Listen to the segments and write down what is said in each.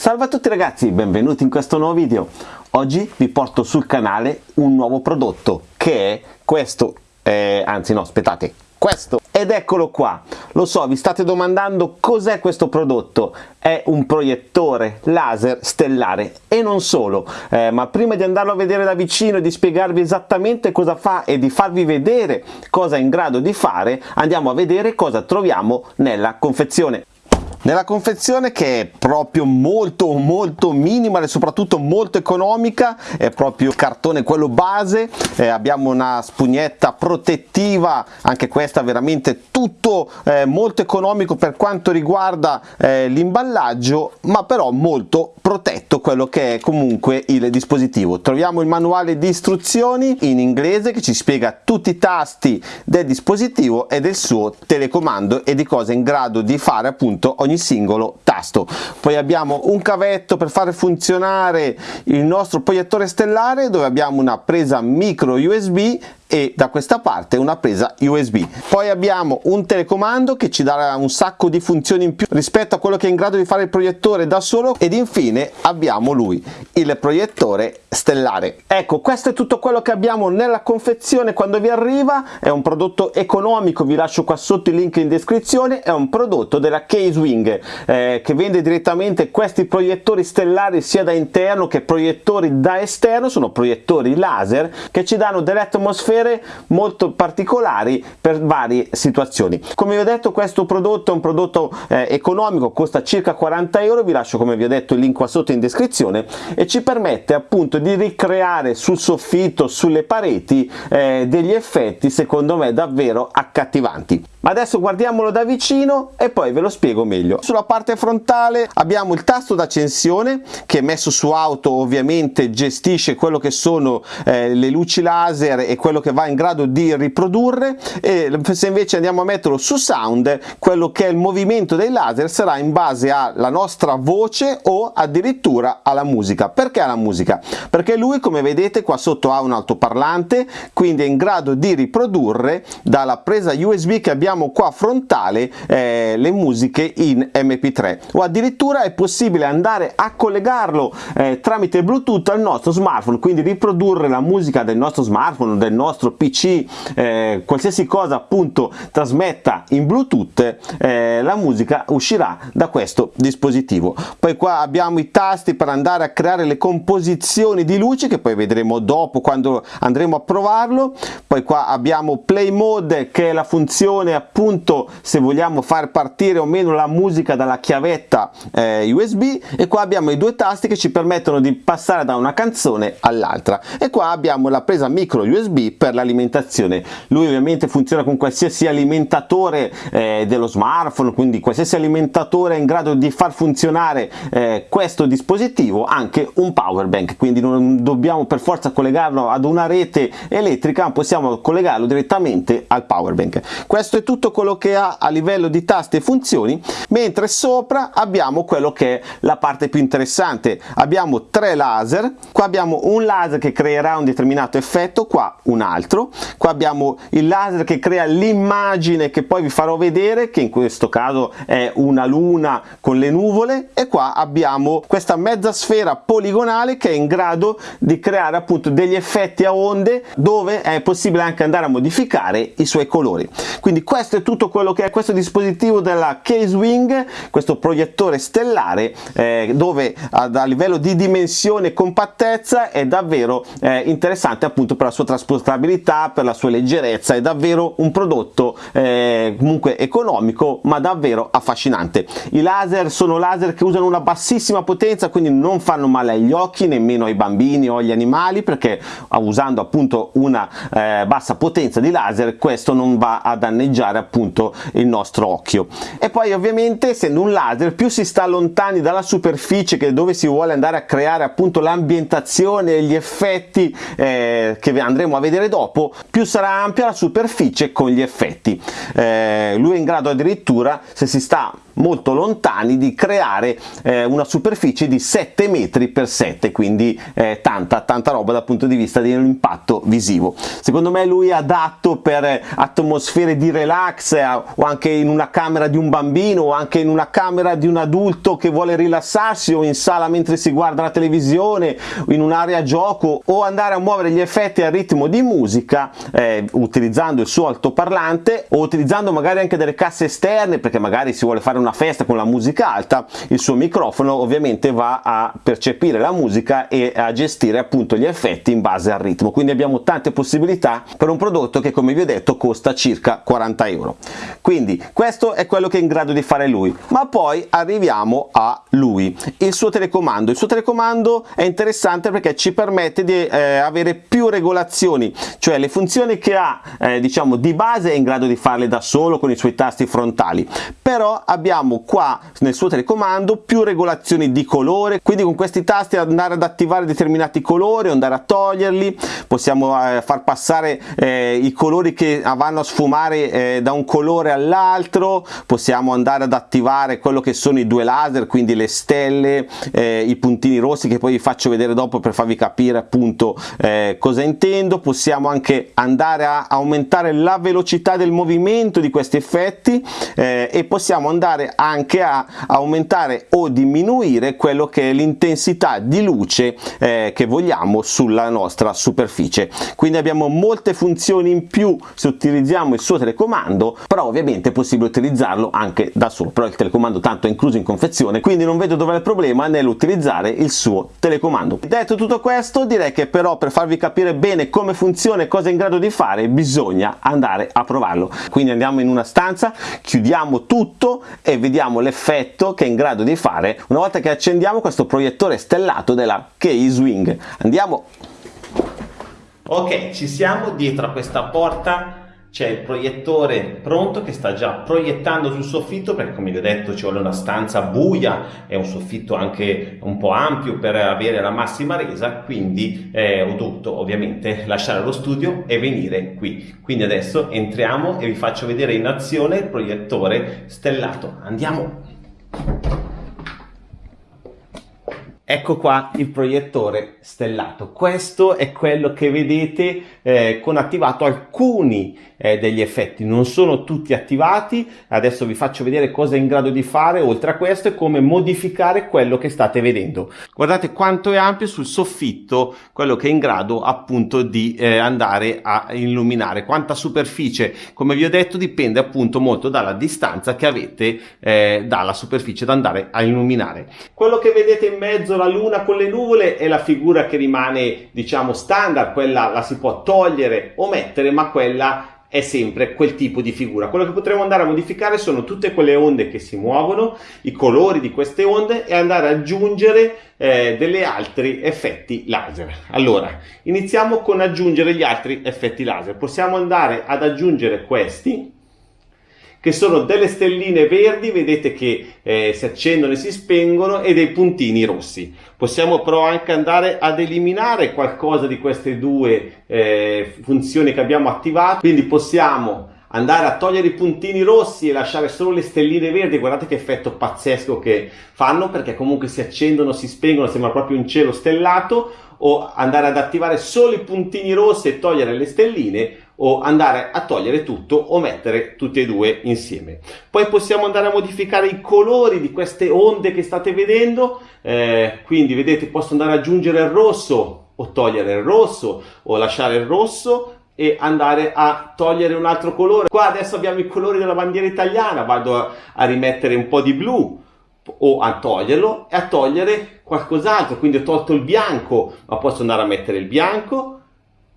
Salve a tutti ragazzi, benvenuti in questo nuovo video. Oggi vi porto sul canale un nuovo prodotto che è questo, eh, anzi no aspettate, questo. Ed eccolo qua. Lo so vi state domandando cos'è questo prodotto. È un proiettore laser stellare. E non solo. Eh, ma prima di andarlo a vedere da vicino e di spiegarvi esattamente cosa fa e di farvi vedere cosa è in grado di fare andiamo a vedere cosa troviamo nella confezione nella confezione che è proprio molto molto minima e soprattutto molto economica è proprio cartone quello base. Eh, abbiamo una spugnetta protettiva anche questa veramente tutto eh, molto economico per quanto riguarda eh, l'imballaggio ma però molto protetto quello che è comunque il dispositivo. Troviamo il manuale di istruzioni in inglese che ci spiega tutti i tasti del dispositivo e del suo telecomando e di cosa è in grado di fare appunto ogni singolo tasto. Poi abbiamo un cavetto per fare funzionare il nostro proiettore stellare dove abbiamo una presa micro USB e da questa parte una presa USB. Poi abbiamo un telecomando che ci darà un sacco di funzioni in più rispetto a quello che è in grado di fare il proiettore da solo ed infine abbiamo lui, il proiettore stellare. Ecco, questo è tutto quello che abbiamo nella confezione quando vi arriva, è un prodotto economico, vi lascio qua sotto il link in descrizione, è un prodotto della Casewing eh, che vende direttamente questi proiettori stellari sia da interno che proiettori da esterno, sono proiettori laser che ci danno delle atmosfere atmosfere molto particolari per varie situazioni. Come vi ho detto questo prodotto è un prodotto eh, economico, costa circa 40 euro, vi lascio come vi ho detto il link qua sotto in descrizione e ci permette appunto di ricreare sul soffitto, sulle pareti eh, degli effetti secondo me davvero accattivanti. Adesso guardiamolo da vicino e poi ve lo spiego meglio. Sulla parte frontale abbiamo il tasto d'accensione che messo su auto ovviamente gestisce quello che sono eh, le luci laser e quello che va in grado di riprodurre e se invece andiamo a metterlo su sound quello che è il movimento dei laser sarà in base alla nostra voce o addirittura alla musica. Perché alla musica? Perché lui come vedete qua sotto ha un altoparlante quindi è in grado di riprodurre dalla presa USB che abbiamo abbiamo qua frontale eh, le musiche in mp3 o addirittura è possibile andare a collegarlo eh, tramite bluetooth al nostro smartphone quindi riprodurre la musica del nostro smartphone del nostro pc eh, qualsiasi cosa appunto trasmetta in bluetooth eh, la musica uscirà da questo dispositivo. Poi qua abbiamo i tasti per andare a creare le composizioni di luce che poi vedremo dopo quando andremo a provarlo. Poi qua abbiamo play mode che è la funzione appunto se vogliamo far partire o meno la musica dalla chiavetta eh, USB e qua abbiamo i due tasti che ci permettono di passare da una canzone all'altra. E qua abbiamo la presa micro USB per l'alimentazione. Lui ovviamente funziona con qualsiasi alimentatore eh, dello smartphone quindi qualsiasi alimentatore in grado di far funzionare eh, questo dispositivo anche un power bank. Quindi non dobbiamo per forza collegarlo ad una rete elettrica ma possiamo collegarlo direttamente al power bank. Questo è tutto quello che ha a livello di tasti e funzioni mentre sopra abbiamo quello che è la parte più interessante. Abbiamo tre laser qua abbiamo un laser che creerà un determinato effetto qua un altro qua abbiamo il laser che crea l'immagine che poi vi farò vedere che in questo caso è una luna con le nuvole e qua abbiamo questa mezza sfera poligonale che è in grado di creare appunto degli effetti a onde dove è possibile anche andare a modificare i suoi colori. Quindi questo è tutto quello che è questo dispositivo della Casewing questo proiettore stellare eh, dove a, a, livello di dimensione e compattezza è davvero eh, interessante appunto per la sua trasportabilità per la sua leggerezza è davvero un prodotto eh, comunque economico ma davvero affascinante. I laser sono laser che usano una bassissima potenza quindi non fanno male agli occhi nemmeno ai bambini o agli animali perché usando appunto una eh, bassa potenza di laser questo non va a danneggiare utilizzare appunto il nostro occhio. E poi ovviamente essendo un laser più si sta lontani dalla superficie che dove si vuole andare a creare appunto l'ambientazione e gli effetti eh, che andremo a vedere dopo più sarà ampia la superficie con gli effetti. Eh, lui è in grado addirittura se si sta molto lontani di creare eh, una superficie di 7 metri per 7 quindi eh, tanta tanta roba dal punto di vista dell'impatto visivo. Secondo me lui è adatto per atmosfere di relax eh, o anche in una camera di un bambino o anche in una camera di un adulto che vuole rilassarsi o in sala mentre si guarda la televisione in un'area gioco o andare a muovere gli effetti a ritmo di musica eh, utilizzando il suo altoparlante o utilizzando magari anche delle casse esterne perché magari si vuole fare una festa con la musica alta il suo microfono ovviamente va a percepire la musica e a gestire appunto gli effetti in base al ritmo. Quindi abbiamo tante possibilità per un prodotto che come vi ho detto costa circa 40 euro. Quindi questo è quello che è in grado di fare lui. Ma poi arriviamo a lui il suo telecomando. Il suo telecomando è interessante perché ci permette di eh, avere più regolazioni cioè le funzioni che ha eh, diciamo di base è in grado di farle da solo con i suoi tasti frontali. Però abbiamo qua nel suo telecomando più regolazioni di colore quindi con questi tasti andare ad attivare determinati colori andare a toglierli possiamo eh, far passare eh, i colori che vanno a sfumare eh, da un colore all'altro possiamo andare ad attivare quello che sono i due laser quindi le stelle eh, i puntini rossi che poi vi faccio vedere dopo per farvi capire appunto eh, cosa intendo. Possiamo anche andare a aumentare la velocità del movimento di questi effetti eh, e possiamo andare anche a aumentare o diminuire quello che è l'intensità di luce eh, che vogliamo sulla nostra superficie. Quindi abbiamo molte funzioni in più se utilizziamo il suo telecomando però ovviamente è possibile utilizzarlo anche da solo. Però il telecomando tanto è incluso in confezione quindi non vedo dove è il problema nell'utilizzare il suo telecomando. Detto tutto questo direi che però per farvi capire bene come funziona e cosa è in grado di fare bisogna andare a provarlo. Quindi andiamo in una stanza chiudiamo tutto e vediamo l'effetto che è in grado di fare una volta che accendiamo questo proiettore stellato della K-Swing. Andiamo. Ok ci siamo dietro a questa porta c'è il proiettore pronto che sta già proiettando sul soffitto perché come vi ho detto ci vuole una stanza buia è un soffitto anche un po' ampio per avere la massima resa quindi eh, ho dovuto ovviamente lasciare lo studio e venire qui. Quindi adesso entriamo e vi faccio vedere in azione il proiettore stellato. Andiamo Ecco qua il proiettore stellato, questo è quello che vedete eh, con attivato alcuni eh, degli effetti, non sono tutti attivati, adesso vi faccio vedere cosa è in grado di fare oltre a questo e come modificare quello che state vedendo. Guardate quanto è ampio sul soffitto quello che è in grado appunto di eh, andare a illuminare, quanta superficie, come vi ho detto dipende appunto molto dalla distanza che avete eh, dalla superficie da andare a illuminare. Quello che vedete in mezzo la luna con le nuvole è la figura che rimane diciamo standard, quella la si può togliere o mettere ma quella è sempre quel tipo di figura. Quello che potremo andare a modificare sono tutte quelle onde che si muovono, i colori di queste onde e andare ad aggiungere eh, degli altri effetti laser. Allora, iniziamo con aggiungere gli altri effetti laser. Possiamo andare ad aggiungere questi, che sono delle stelline verdi, vedete che eh, si accendono e si spengono, e dei puntini rossi. Possiamo però anche andare ad eliminare qualcosa di queste due eh, funzioni che abbiamo attivato, quindi possiamo andare a togliere i puntini rossi e lasciare solo le stelline verdi, guardate che effetto pazzesco che fanno, perché comunque si accendono, si spengono, sembra proprio un cielo stellato, o andare ad attivare solo i puntini rossi e togliere le stelline, o andare a togliere tutto o mettere tutti e due insieme. Poi possiamo andare a modificare i colori di queste onde che state vedendo, eh, quindi vedete posso andare ad aggiungere il rosso o togliere il rosso o lasciare il rosso e andare a togliere un altro colore. Qua adesso abbiamo i colori della bandiera italiana, vado a, a rimettere un po' di blu o a toglierlo e a togliere qualcos'altro, quindi ho tolto il bianco, ma posso andare a mettere il bianco,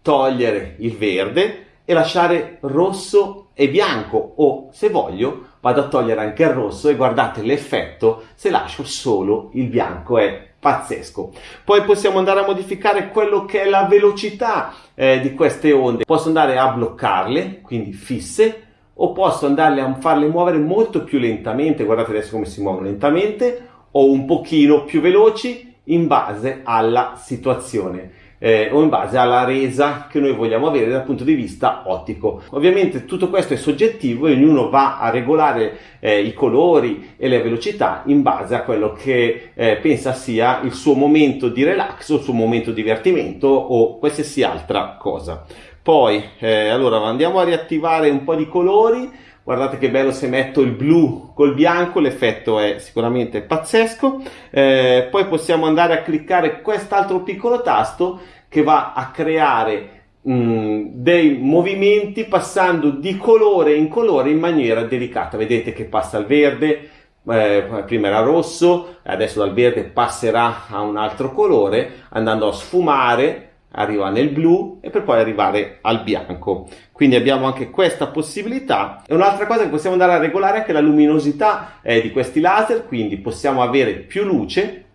togliere il verde e lasciare rosso e bianco o se voglio vado a togliere anche il rosso e guardate l'effetto se lascio solo il bianco è pazzesco. Poi possiamo andare a modificare quello che è la velocità eh, di queste onde. Posso andare a bloccarle quindi fisse o posso andarle a farle muovere molto più lentamente guardate adesso come si muovono lentamente o un pochino più veloci in base alla situazione eh, o in base alla resa che noi vogliamo avere dal punto di vista ottico. Ovviamente tutto questo è soggettivo e ognuno va a regolare eh, i colori e le velocità in base a quello che eh, pensa sia il suo momento di relax o il suo momento di divertimento o qualsiasi altra cosa. Poi, eh, allora andiamo a riattivare un po' di colori guardate che bello se metto il blu col bianco l'effetto è sicuramente pazzesco. Eh, poi possiamo andare a cliccare quest'altro piccolo tasto che va a creare mm, dei movimenti passando di colore in colore in maniera delicata. Vedete che passa il verde eh, prima era rosso adesso dal verde passerà a un altro colore andando a sfumare arriva nel blu e per poi arrivare al bianco. Quindi abbiamo anche questa possibilità. E un'altra cosa che possiamo andare a regolare è anche la luminosità eh, di questi laser quindi possiamo avere più luce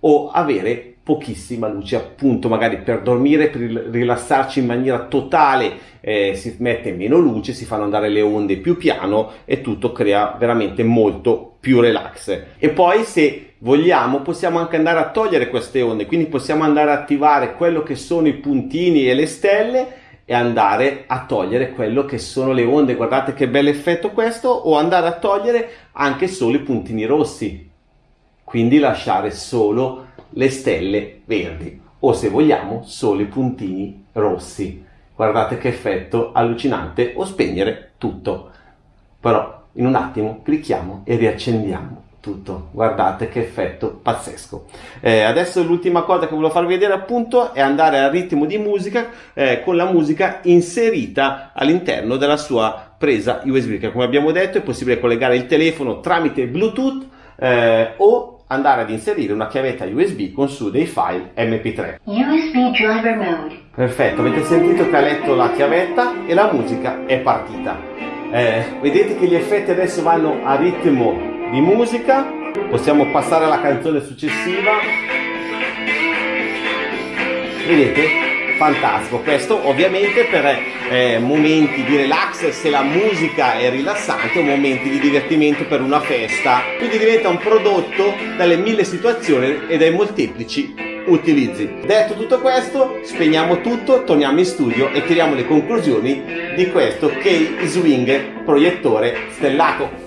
o avere pochissima luce appunto magari per dormire per rilassarci in maniera totale eh, si mette meno luce si fanno andare le onde più piano e tutto crea veramente molto più relax. E poi se vogliamo possiamo anche andare a togliere queste onde quindi possiamo andare a attivare quello che sono i puntini e le stelle e andare a togliere quello che sono le onde. Guardate che bel effetto questo o andare a togliere anche solo i puntini rossi. Quindi lasciare solo le stelle verdi o se vogliamo solo i puntini rossi. Guardate che effetto allucinante o spegnere tutto. Però in un attimo clicchiamo e riaccendiamo tutto. Guardate che effetto pazzesco. Eh, adesso l'ultima cosa che volevo farvi vedere appunto è andare al ritmo di musica eh, con la musica inserita all'interno della sua presa USB che come abbiamo detto è possibile collegare il telefono tramite Bluetooth eh, o andare ad inserire una chiavetta USB con su dei file MP3. USB driver mode. Perfetto, avete sentito che ha letto la chiavetta e la musica è partita. Eh, vedete che gli effetti adesso vanno a ritmo di musica, possiamo passare alla canzone successiva. Vedete? Fantastico. Questo ovviamente per eh, momenti di relax se la musica è rilassante o momenti di divertimento per una festa. Quindi diventa un prodotto dalle mille situazioni e dai molteplici utilizzi. Detto tutto questo spegniamo tutto torniamo in studio e tiriamo le conclusioni di questo K-Swing proiettore stellato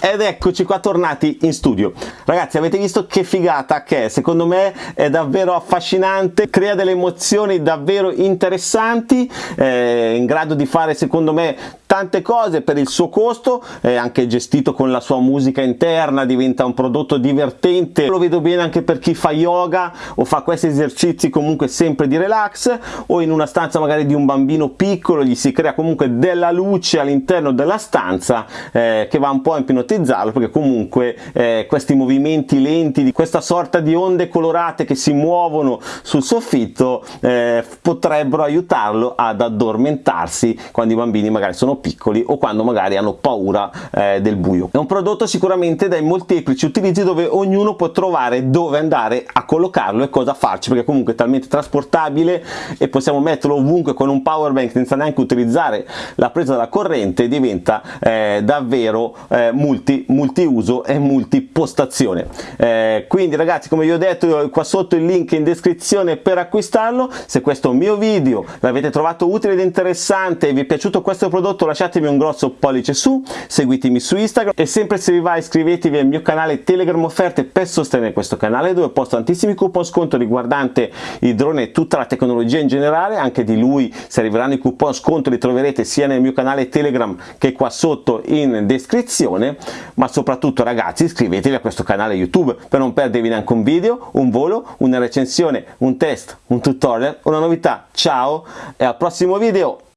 ed eccoci qua tornati in studio. Ragazzi avete visto che figata che è? Secondo me è davvero affascinante crea delle emozioni davvero interessanti eh, in grado di fare secondo me tante cose per il suo costo è anche gestito con la sua musica interna diventa un prodotto divertente. Lo vedo bene anche per chi fa yoga o fa questi esercizi comunque sempre di relax o in una stanza magari di un bambino piccolo gli si crea comunque della luce all'interno della stanza eh, che va un po' a ipnotizzarlo perché comunque eh, questi movimenti lenti di questa sorta di onde colorate che si muovono sul soffitto eh, potrebbero aiutarlo ad addormentarsi quando i bambini magari sono piccoli o quando magari hanno paura eh, del buio. È un prodotto sicuramente dai molteplici utilizzi dove ognuno può trovare dove andare a collocarlo e cosa farci perché comunque è talmente trasportabile e possiamo metterlo ovunque con un power bank senza neanche utilizzare la presa della corrente diventa eh, davvero eh, multi, multiuso e multipostazione. Eh, quindi ragazzi come vi ho detto qua sotto il link in descrizione per acquistarlo se questo mio video l'avete trovato utile ed interessante e vi è piaciuto questo prodotto lasciatemi un grosso pollice su, seguitemi su Instagram e sempre se vi va iscrivetevi al mio canale Telegram offerte per sostenere questo canale dove posto tantissimi coupon sconto riguardante i droni e tutta la tecnologia in generale, anche di lui se arriveranno i coupon sconto li troverete sia nel mio canale Telegram che qua sotto in descrizione, ma soprattutto ragazzi iscrivetevi a questo canale YouTube per non perdervi neanche un video, un volo, una recensione, un test, un tutorial, una novità. Ciao e al prossimo video!